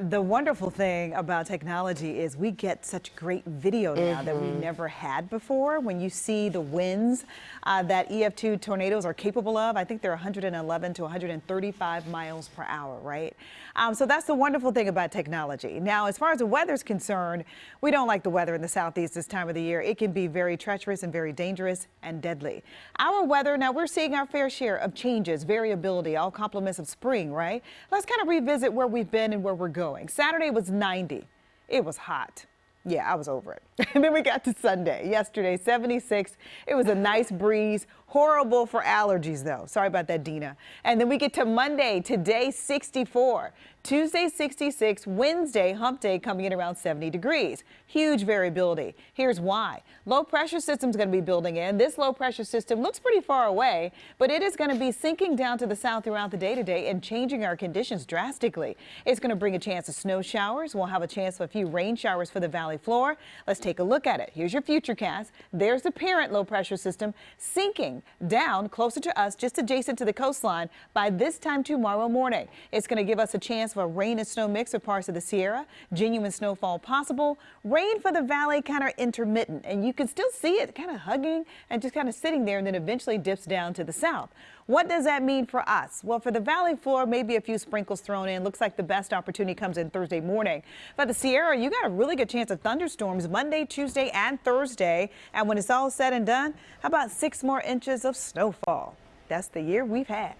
The wonderful thing about technology is we get such great video now mm -hmm. that we mm-hmm. never had before. When you see the winds uh, that EF2 tornadoes are capable of, I think they're 111 to 135 miles per hour, right? Um, so that's the wonderful thing about technology. Now, as far as the weather is concerned, we don't like the weather in the southeast this time of the year. It can be very treacherous and very dangerous and deadly. Our weather, now we're seeing our fair share of changes, variability, all compliments of spring, right? Let's kind of revisit where we've been and where we're going going. Saturday was 90. It was hot. Yeah, I was over it. and then we got to Sunday. Yesterday, 76. It was a nice breeze. Horrible for allergies, though. Sorry about that, Dina. And then we get to Monday. Today, 64. Tuesday, 66. Wednesday, hump day, coming in around 70 degrees. Huge variability. Here's why. Low pressure system is going to be building in. This low pressure system looks pretty far away, but it is going to be sinking down to the south throughout the day today and changing our conditions drastically. It's going to bring a chance of snow showers. We'll have a chance of a few rain showers for the valley floor. Let's take a look at it. Here's your futurecast. There's the parent low pressure system sinking down closer to us, just adjacent to the coastline by this time tomorrow morning. It's going to give us a chance for a rain and snow mix for parts of the Sierra. Genuine snowfall possible. Rain for the valley kind of intermittent, and you can still see it kind of hugging and just kind of sitting there and then eventually dips down to the south. What does that mean for us? Well, for the valley floor, maybe a few sprinkles thrown in. Looks like the best opportunity comes in Thursday morning. For the Sierra, you got a really good chance of thunderstorms Monday, Tuesday, and Thursday. And when it's all said and done, how about six more inches of snowfall? That's the year we've had.